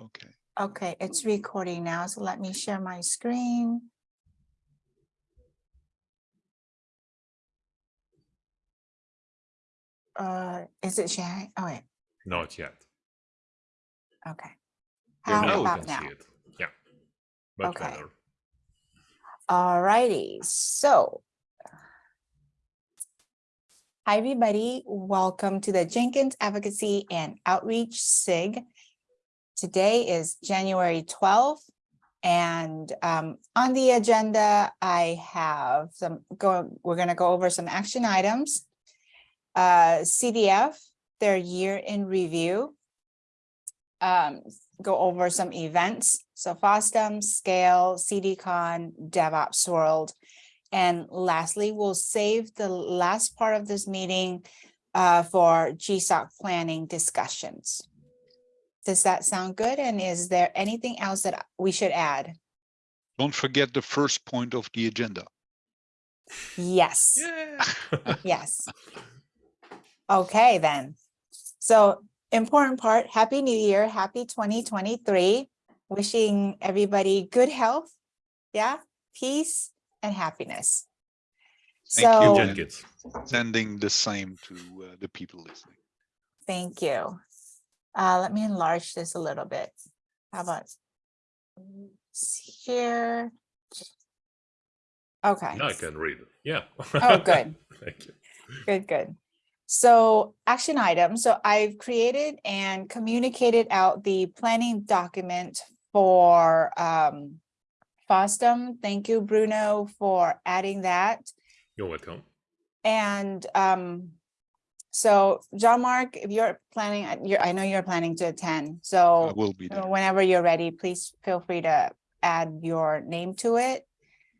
Okay. Okay, it's recording now, so let me share my screen. Uh, is it sharing? Oh, wait, Not yet. okay. Yeah, How now about can now? see it. Yeah. Much Okay. better. Alrighty, so. Hi, everybody. Welcome to the Jenkins Advocacy and Outreach SIG. Today is January twelfth. And um, on the agenda, I have some, go, we're gonna go over some action items. Uh, CDF, their year in review. Um, go over some events. So FOSDEM, Scale, CDCon, DevOps World. And lastly, we'll save the last part of this meeting uh, for GSOC planning discussions. Does that sound good? And is there anything else that we should add? Don't forget the first point of the agenda. Yes, Yeah. yes. Okay, then. So important part, Happy New Year, happy 2023. Wishing everybody good health, yeah, peace and happiness. Thank you, So, Jen. Jenkins. Sending the same to uh, the people listening. thank you. Uh, let me enlarge this a little bit. How about here? Okay. Now I can read. it. Yeah. Oh, good. Thank you. Good, good. So action item. So I've created and communicated out the planning document for um FOSDEM. Thank you, Bruno, for adding that. You're welcome. And um so John Mark, if you're planning, uh, you're, I know you're planning to attend, So I so will be there. whenever you're ready, please feel free to add your name to it.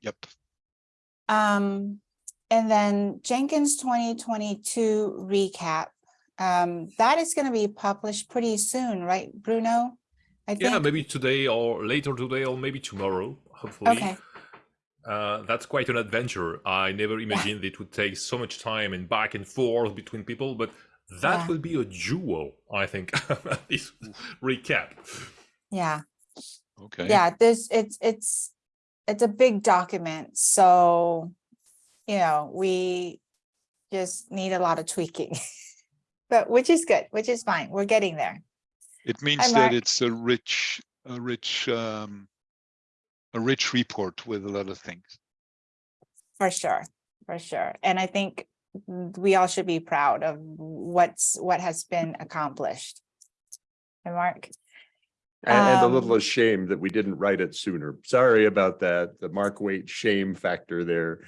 Yep. Um, and then Jenkins twenty twenty-two recap. Um, that is gonna be published pretty soon, right, Bruno? I Yeah, maybe today or later today or maybe tomorrow, hopefully. okay, Uh, that's quite an adventure. I never imagined it would take so much time and back and forth between people, but that Yeah. will be a jewel, I think. this recap. yeah, Okay. yeah, this, it's, it's, it's a big document, so, you know, we just need a lot of tweaking. But which is good, which is fine, we're getting there. It means Mark. that it's a rich, a rich, um, a rich report with a lot of things. For sure, for sure. And I think we all should be proud of what's, what has been accomplished. And Mark, And, and a little Um, ashamed that we didn't write it sooner. Sorry about that. The Mark Waite shame factor there.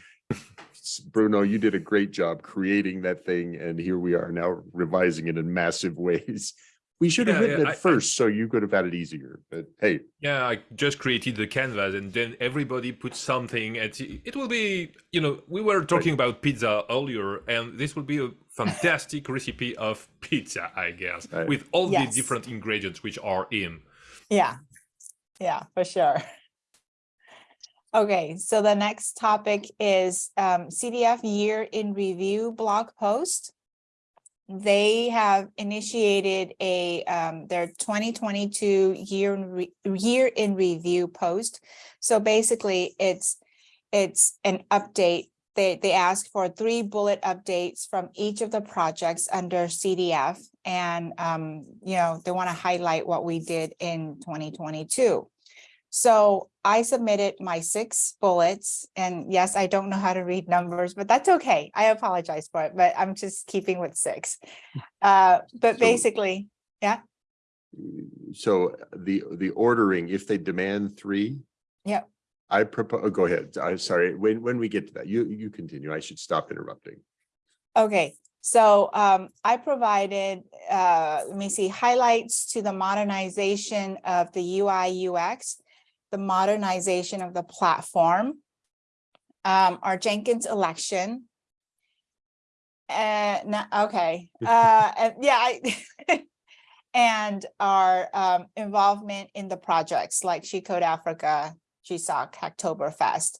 Bruno, you did a great job creating that thing and here we are now revising it in massive ways. We should have Yeah, written yeah, I- I- it first, so you could have had it easier, but hey, Yeah, I just created the canvas and then everybody put something and it it will be, you know, we were talking about pizza earlier and this will be a fantastic recipe of pizza, I guess, Right. with all Yes. the different ingredients which are in. yeah, yeah, for sure. Okay, so the next topic is um, CDF Year in Review blog post. They have initiated a, um, their twenty twenty-two year, in re- year in review post. So basically, it's, it's an update. They, they ask for three bullet updates from each of the projects under CDF. And, um, you know, they want to highlight what we did in twenty twenty-two. So I submitted my six bullets and yes, I don't know how to read numbers, but that's okay. I apologize for it, but I'm just keeping with six. Uh, but So- basically, yeah. so the, the ordering, if they demand three. Yep. I propose, go ahead. I'm sorry. When, when we get to that, you, you continue. I should stop interrupting. okay, so um, I provided, uh, let me see, highlights to the modernization of the UI UX, the modernization of the platform, um, our Jenkins election. Uh, no, okay, uh, and yeah, I, and our um, involvement in the projects like She Code Africa, GSOC, Hacktoberfest.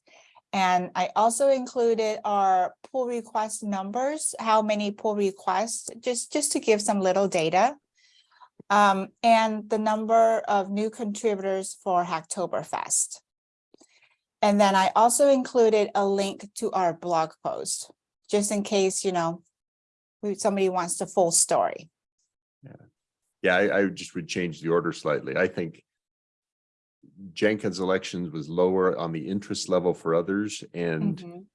And I also included our pull request numbers, how many pull requests, just, just to give some little data. Um, and the number of new contributors for Hacktoberfest. And then I also included a link to our blog post, just in case, you know, somebody wants the full story. Yeah, I, I just would change the order slightly. I think Jenkins elections was lower on the interest level for others and Mhm.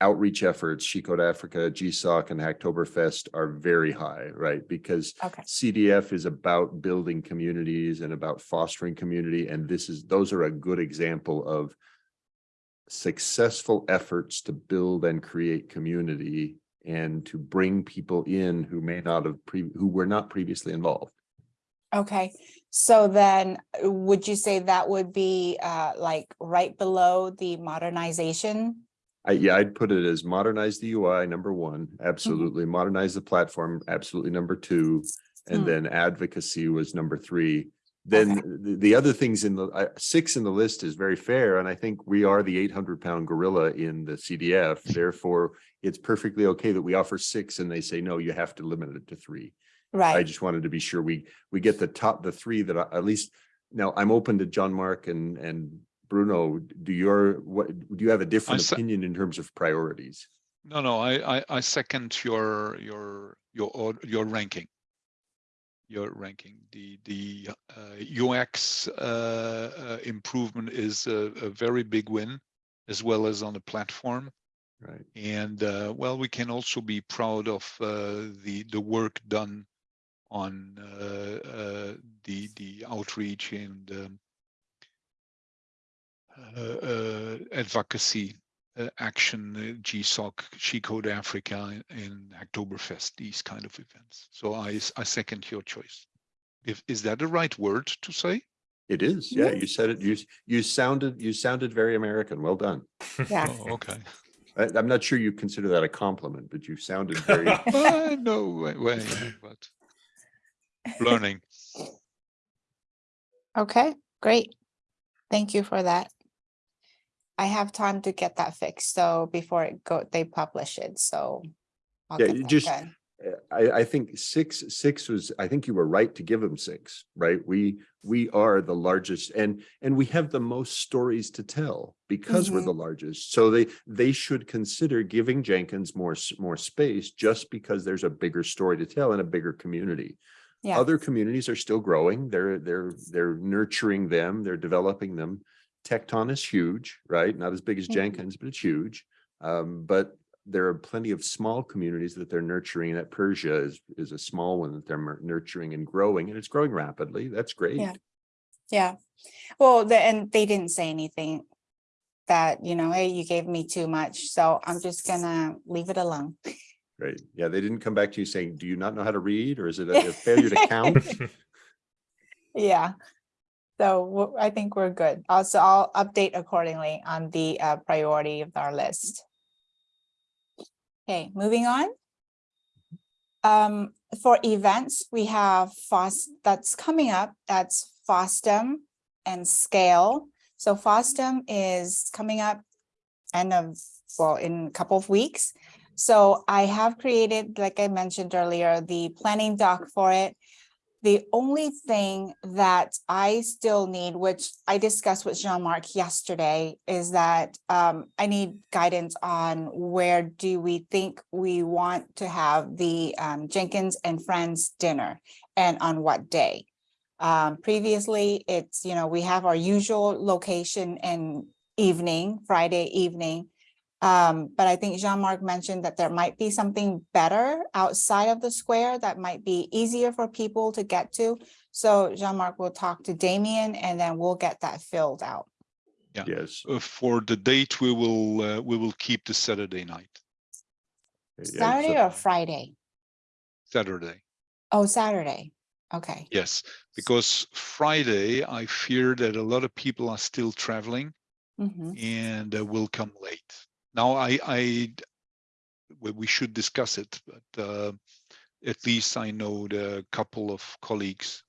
Outreach efforts, She Code Africa, GSOC and Hacktoberfest are very high, right? Because Okay, CDF is about building communities and about fostering community, and this is, those are a good example of successful efforts to build and create community and to bring people in who may not have pre, who were not previously involved. okay. So then would you say that would be uh like right below the modernization? I, yeah, I'd put it as modernize the UI, number one, absolutely. Modernize the platform, absolutely, number two. Hmm. And then advocacy was number three. Then the, the other things in the, uh, six in the list is very fair, and I think we are the eight hundred pound gorilla in the CDF. Therefore, it's perfectly okay that we offer six and they say, no, you have to limit it to three. Right. I just wanted to be sure we, we get the top, the three that I- at least, now I'm open to John Mark and, and Bruno. Do your, what, do you have a different opinion in terms of priorities? No, no, I, I, I second your, your, your, your ranking. Your ranking, the, the uh, UX uh, uh, improvement is a, a very big win, as well as on the platform. Right. And uh, well, we can also be proud of uh, the, the work done on uh, uh, the, the outreach and um, advocacy uh, action, uh, GSOC, She Code Africa, and Oktoberfest, these kind of events. So I, I second your choice. If, is that the right word to say? It is, yeah, Yeah. you said it, you, you sounded, you sounded very American, well done. yeah. Oh, okay. I, I'm not sure you consider that a compliment, but you sounded very, Uh, no way, way, but learning. Okay, great. Thank you for that. I have time to get that fixed, so before it go, they publish it, so. I'll Yeah, just- done. Uh, I, I think six, six was, I think you were right to give them six, right? We, we are the largest and, and we have the most stories to tell because we're Mhm. the largest. So they, they should consider giving Jenkins more, more space just because there's a bigger story to tell and a bigger community. Yeah, Other communities are still growing. They're, they're, they're nurturing them. They're developing them. Tekton is huge, right? Not as big as Mhm. Jenkins, but it's huge. Um, but there are plenty of small communities that they're nurturing. That Pyrsia is, is a small one that they're nurturing and growing, and it's growing rapidly. That's great. Yeah. yeah. Well, the, and they didn't say anything that, you know, hey, you gave me too much, so I'm just gonna leave it alone. Right. Yeah, they didn't come back to you saying, do you not know how to read? Or is it a a failure to count? Yeah. So I think we're good. Also, I'll update accordingly on the uh, priority of our list. Okay, moving on. Um, for events, we have FOS, that's coming up, that's FOSDEM and Scale. So FOSDEM is coming up end of, well, in a couple of weeks. So I have created, like I mentioned earlier, the planning doc for it. The only thing that I still need, which I discussed with Jean-Marc yesterday, is that um, I need guidance on where do we think we want to have the um, Jenkins and Friends dinner and on what day? Um, previously, it's, you know, we have our usual location and evening, Friday evening. Um, but I think Jean-Marc mentioned that there might be something better outside of the square that might be easier for people to get to. So Jean-Marc will talk to Damien and then we'll get that filled out. Yes. Uh, For the date, we will, uh, we will keep the Saturday night, Saturday so- or Friday? Saturday. Oh, Saturday. Okay, Yes, because Friday, I fear that a lot of people are still traveling Mhm. and uh, will come late. Now, I, I, we, should discuss it, but uh, at least I know the couple of colleagues.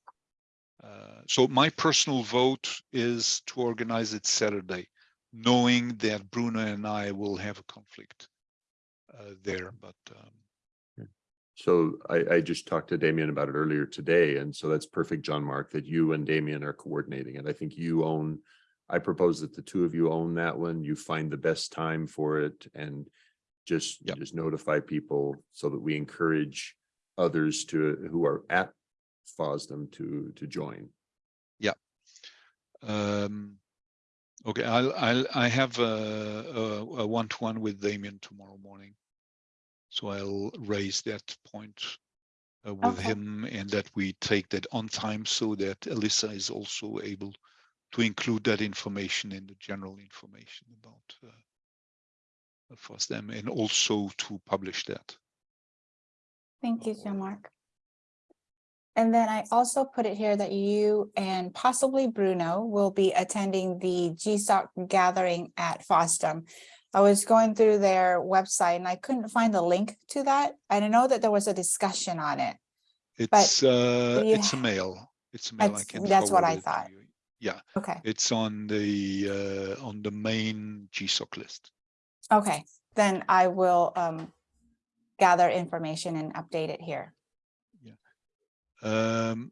Uh, so my personal vote is to organize it Saturday, knowing that Bruno and I will have a conflict uh, there, but um, So I, I just talked to Damien about it earlier today, and so that's perfect, John Mark, that you and Damien are coordinating it. I think you own, I propose that the two of you own that one, you find the best time for it and just, Yep. just notify people so that we encourage others to, who are at FOSDEM to, to join. Yeah. Um, okay, I'll, I'll, I have a, a, a one-to-one with Damien tomorrow morning. So I'll raise that point uh, with Okay. him and that we take that on time so that Alyssa is also able to include that information in the general information about uh, FOSDEM and also to publish that. Thank you, Jean-Marc. And then I also put it here that you and possibly Bruno will be attending the GSOC gathering at FOSDEM. I was going through their website and I couldn't find the link to that. I know that there was a discussion on it. It's, uh, it's a mail. It's a mail. I That's- can that's what I thought. you. Yeah, Okay, it's on the, uh, on the main GSOC list. okay, then I will um gather information and update it here. Yeah. Um,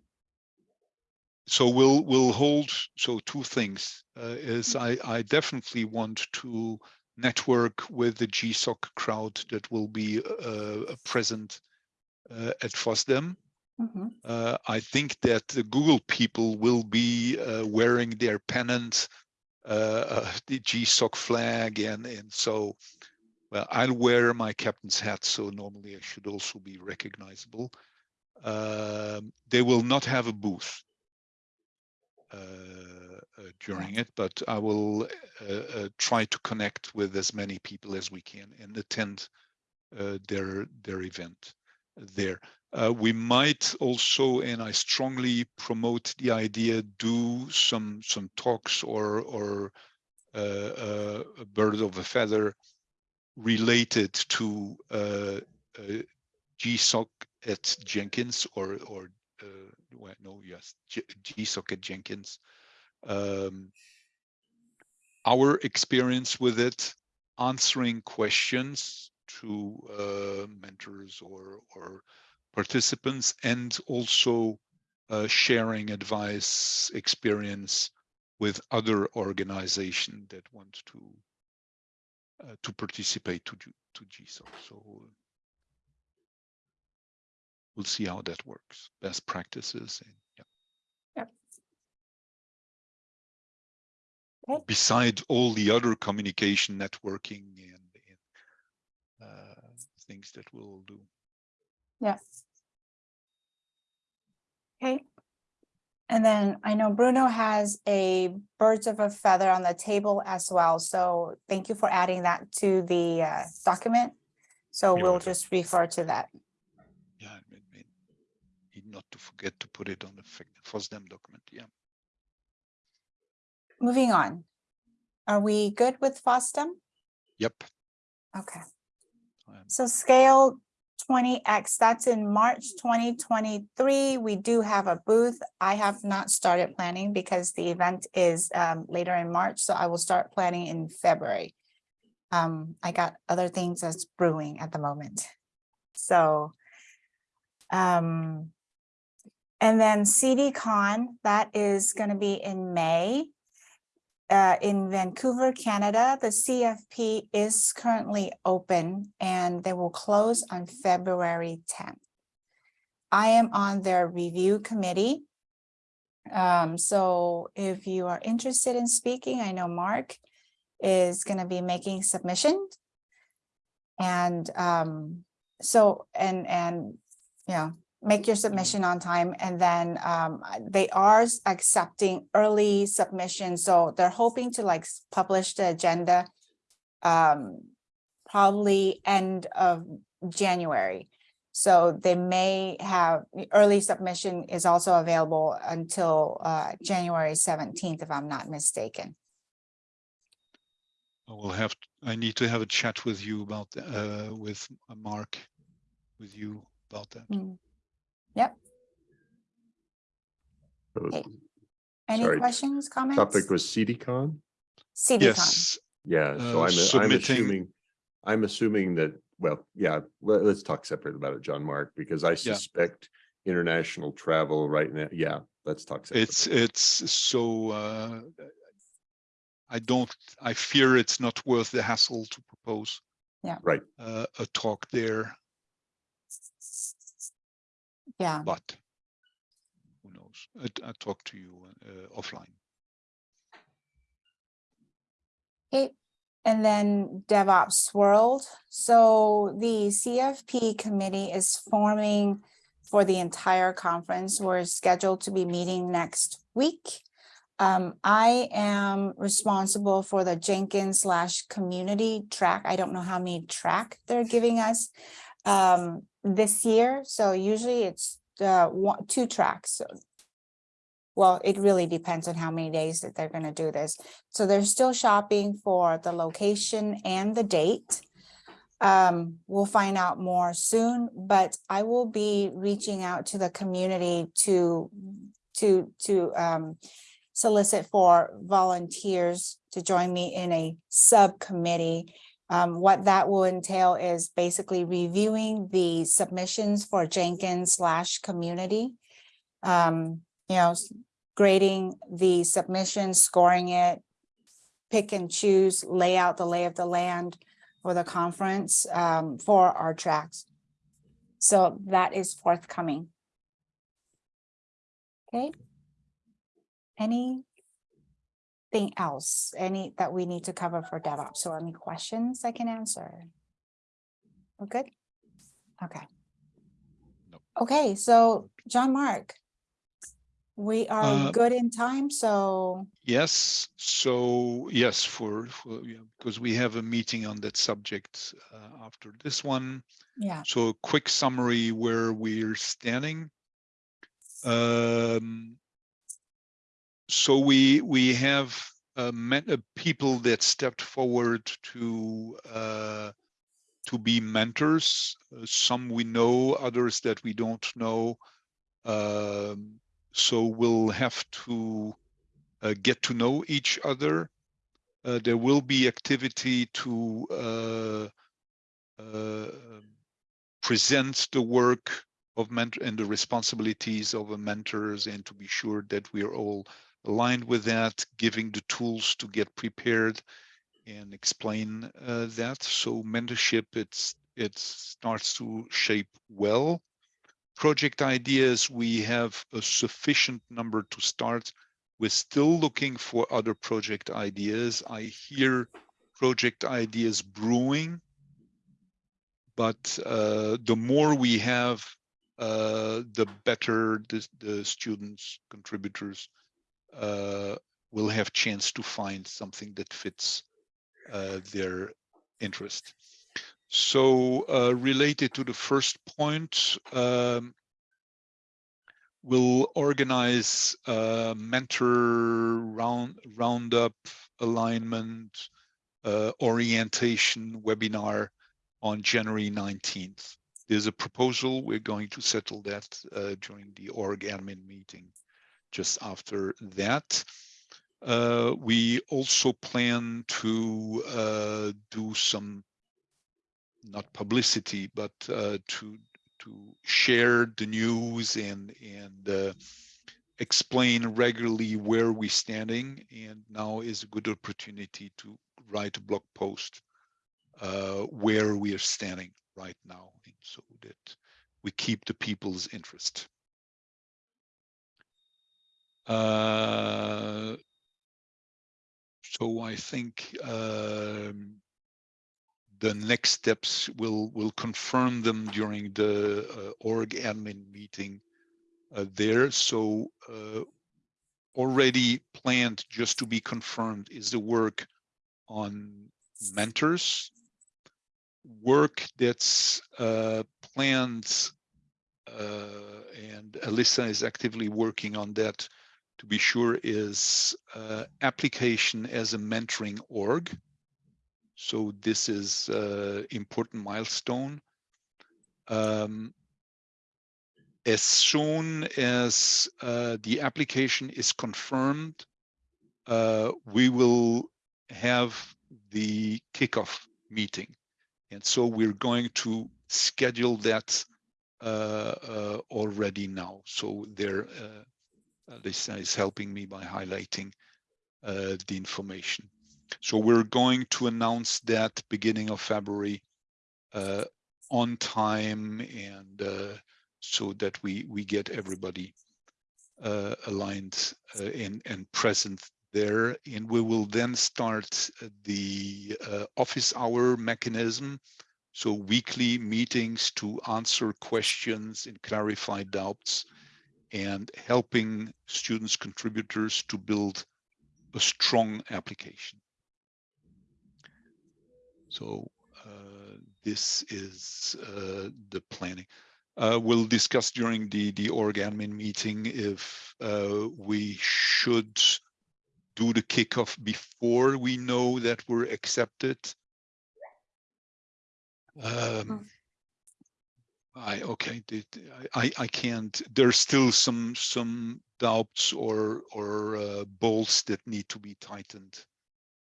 so we'll, we'll hold, so two things, uh, is I, I definitely want to network with the GSOC crowd that will be, uh, present uh, at FOSDEM. Mhm, Uh, I think that the Google people will be uh, wearing their pennant, uh, uh, the GSOC flag, and and so, well, I'll wear my captain's hat, so normally I should also be recognizable. Um, they will not have a booth uh, uh, during it, but I will uh, uh, try to connect with as many people as we can and attend uh, their their event there. Uh, we might also, and I strongly promote the idea, do some some talks or or uh, uh, a bird of a feather related to uh, uh, GSOC at Jenkins or or uh, well, no, yes, GSOC at Jenkins. Um, our experience with it, answering questions to uh, mentors or or participants and also uh, sharing advice experience with other organizations that want to uh, to participate to to GSOC. So we'll see how that works. Best practices and yeah. Yep. Beside all the other communication, networking and, things that we'll do. Yes. Okay. And then I know Bruno has a birds of a feather on the table as well. So thank you for adding that to the uh, document. So You're we'll just refer to that. Yeah, I mean, not to forget to put it on the FOSDEM document. Yeah. Moving on. Are we good with FOSDEM? Yep. Okay. So scale twenty X, that's in March twenty twenty-three. We do have a booth. I have not started planning because the event is um later in March, so I will start planning in February. Um, I got other things that's brewing at the moment. So um, and then CDCon, that is gonna be in May uh, in Vancouver, Canada, the CFP is currently open and they will close on February tenth. I am on their review committee. Um, so if you are interested in speaking, I know Mark is gonna be making submissions. And um, so, and, and, know, make your submission on time and then um they are accepting early submissions, so they're hoping to like publish the agenda um probably end of January. So they may have, early submission is also available until uh January seventeenth, if I'm not mistaken. I will have, I need to have a chat with you about, uh, with uh, Mark, with you about that. Mm. Yep, So Okay. any Sorry, questions, comments? Topic was CDCon? CDCon, Yes, Yeah, so Uh, I'm, I'm assuming, I'm assuming that well, yeah, let, us talk separate about it, John Mark, because I suspect international travel right now, yeah, let's talk. separate. It's, it's so, uh, I don't, I fear it's not worth the hassle to propose. Yeah. Right. Uh, a talk there, Yeah, but who knows? I, I talk to you uh, offline. okay. And then DevOps World. So the CFP committee is forming for the entire conference. We're scheduled to be meeting next week. Um, I am responsible for the Jenkins slash community track. I don't know how many track they're giving us um, this year. So usually it's uh, one, two tracks. So- Well, it really depends on how many days that they're gonna do this. So they're still shopping for the location and the date. Um, we'll find out more soon, but I will be reaching out to the community to, to, to, um, solicit for volunteers to join me in a subcommittee. Um, what that will entail is basically reviewing the submissions for Jenkins slash community. Um, you know, grading the submission, scoring it, pick and choose, lay out the lay of the land for the conference, um, for our tracks. So that is forthcoming. Okay. Anything else, any that we need to cover for DevOps or any questions I can answer? We're good? Okay. No. Okay, so John Mark. We are Uh, good in time, so, Yes, so yes, for, for, yeah, because we have a meeting on that subject uh, after this one. yeah, So a quick summary where we're standing. Um, so we we have uh, met, uh, people that stepped forward to uh, to be mentors. Uh, some we know, others that we don't know. Um, so we'll have to uh, get to know each other. Uh, there will be activity to uh, uh, present the work of mentor and the responsibilities of a mentors and to be sure that we are all aligned with that, giving the tools to get prepared and explain uh, that. So mentorship, it's it starts to shape well. Project ideas, we have a sufficient number to start. We're still looking for other project ideas. I hear project ideas brewing but uh, the more we have, uh, the better the, the students, contributors uh, will have chance to find something that fits uh, their interest. So uh, related to the first point, um, we'll organize a mentor round roundup alignment uh, orientation webinar on January 19th. There's a proposal. We're going to settle that uh, during the org admin meeting just after that. Uh, we also plan to uh, do some, not publicity, but uh, to to share the news and and uh, explain regularly where we're standing. And now is a good opportunity to write a blog post uh, where we are standing right now, and so that we keep the people's interest. Uh, so I think um, the next steps will will confirm them during the uh, org admin meeting uh, there. So uh, already planned, just to be confirmed, is the work on mentors work that's uh, planned uh, and Alyssa is actively working on that to be sure is uh, application as a mentoring org. So this is uh, important milestone. Um, as soon as uh, the application is confirmed, uh, we will have the kickoff meeting And so we're going to schedule that uh, uh, already now. So there, uh, Alyssa is helping me by highlighting uh, the information. So we're going to announce that beginning of February uh, on time and uh, so that we we get everybody uh, aligned uh, and and present there. And we will then start the uh, office hour mechanism. So weekly meetings to answer questions and clarify doubts and helping students contributors to build a strong application. So uh, this is uh, the planning. Uh, we'll discuss during the the org admin meeting if uh, we should do the kickoff before we know that we're accepted. Um, I okay. I I can't. There's still some some doubts or or uh, bolts that need to be tightened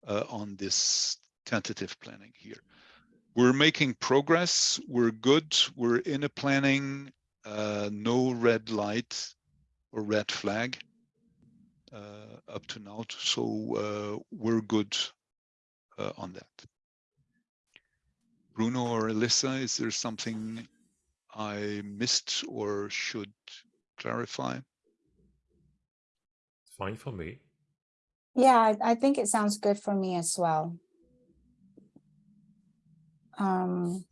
uh, on this tentative planning here. We're making progress. We're good. We're in a planning. Uh, no red light or red flag uh, up to now. So uh, we're good uh, on that. Bruno or Alyssa, is there something I missed or should clarify? It's fine for me. Yeah, I- I think it sounds good for me as well. Um,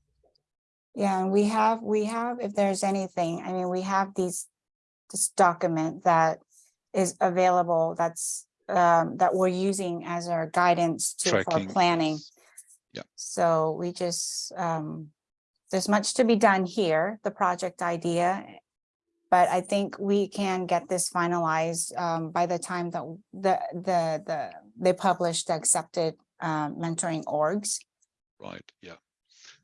yeah, and we have, we have, if there's anything, I mean, we have these, this document that is available, that's, um, that we're using as our guidance to, for Tracking, planning. Yeah. So we just, um, there's much to be done here, the project idea. But I think we can get this finalized, um, by the time that the, the, the, they publish the accepted, um, mentoring orgs. Right, yeah.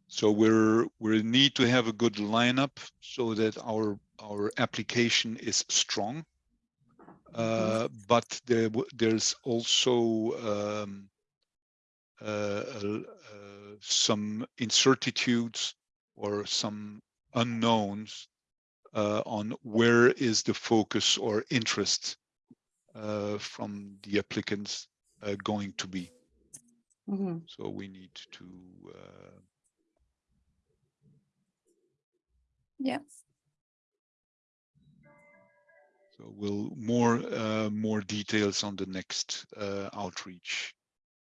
So we're, we need to have a good lineup so that our, our application is strong. Uh, but there, there's also, um, uh, uh, some incertitudes or some unknowns uh, on where is the focus or interest uh, from the applicants uh, going to be. Mhm. So we need to uh, Yeah. So we'll more uh, more details on the next uh, outreach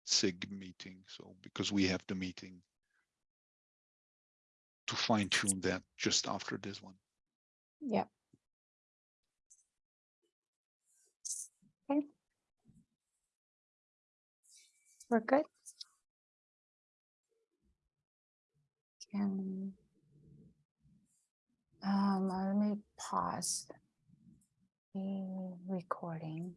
SIG meeting. So because we have the meeting to fine tune that just after this one. Yeah. Okay. We're good. Can. Um, uh, let me pause. The recording.